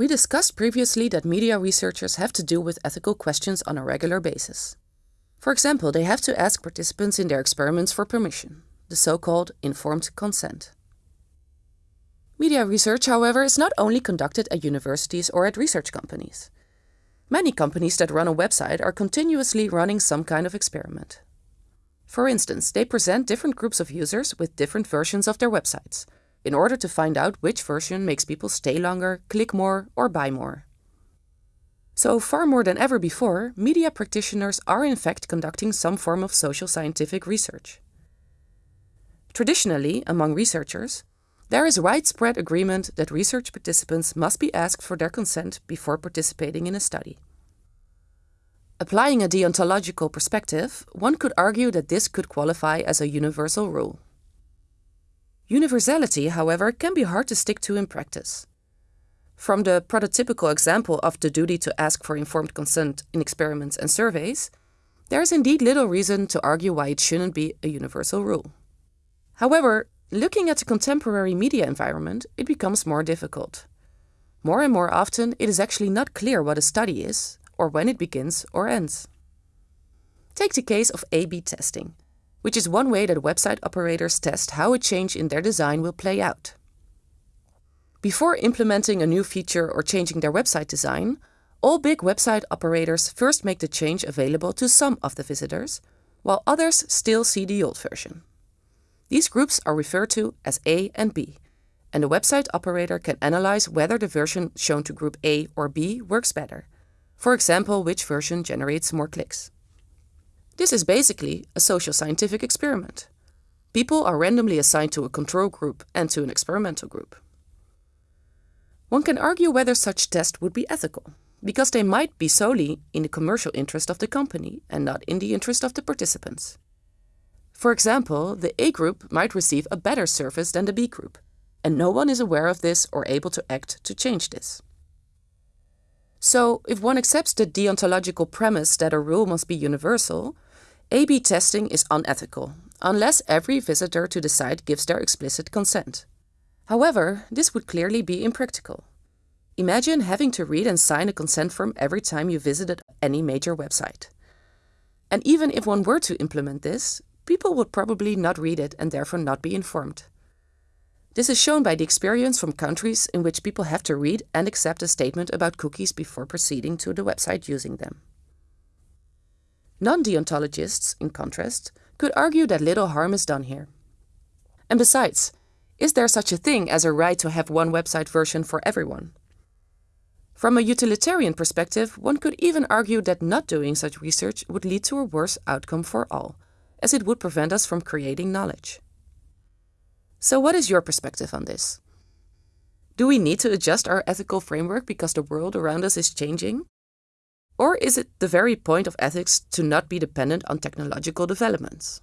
We discussed previously that media researchers have to deal with ethical questions on a regular basis. For example, they have to ask participants in their experiments for permission, the so-called informed consent. Media research, however, is not only conducted at universities or at research companies. Many companies that run a website are continuously running some kind of experiment. For instance, they present different groups of users with different versions of their websites, in order to find out which version makes people stay longer, click more, or buy more. So far more than ever before, media practitioners are in fact conducting some form of social scientific research. Traditionally, among researchers, there is widespread agreement that research participants must be asked for their consent before participating in a study. Applying a deontological perspective, one could argue that this could qualify as a universal rule. Universality, however, can be hard to stick to in practice. From the prototypical example of the duty to ask for informed consent in experiments and surveys, there is indeed little reason to argue why it shouldn't be a universal rule. However, Looking at the contemporary media environment, it becomes more difficult. More and more often, it is actually not clear what a study is, or when it begins or ends. Take the case of A-B testing, which is one way that website operators test how a change in their design will play out. Before implementing a new feature or changing their website design, all big website operators first make the change available to some of the visitors, while others still see the old version. These groups are referred to as A and B, and the website operator can analyze whether the version shown to group A or B works better. For example, which version generates more clicks. This is basically a social scientific experiment. People are randomly assigned to a control group and to an experimental group. One can argue whether such tests would be ethical, because they might be solely in the commercial interest of the company and not in the interest of the participants. For example, the A group might receive a better service than the B group, and no one is aware of this or able to act to change this. So, if one accepts the deontological premise that a rule must be universal, A-B testing is unethical, unless every visitor to the site gives their explicit consent. However, this would clearly be impractical. Imagine having to read and sign a consent form every time you visited any major website. And even if one were to implement this, people would probably not read it and therefore not be informed. This is shown by the experience from countries in which people have to read and accept a statement about cookies before proceeding to the website using them. Non-deontologists, in contrast, could argue that little harm is done here. And besides, is there such a thing as a right to have one website version for everyone? From a utilitarian perspective, one could even argue that not doing such research would lead to a worse outcome for all, as it would prevent us from creating knowledge. So what is your perspective on this? Do we need to adjust our ethical framework because the world around us is changing? Or is it the very point of ethics to not be dependent on technological developments?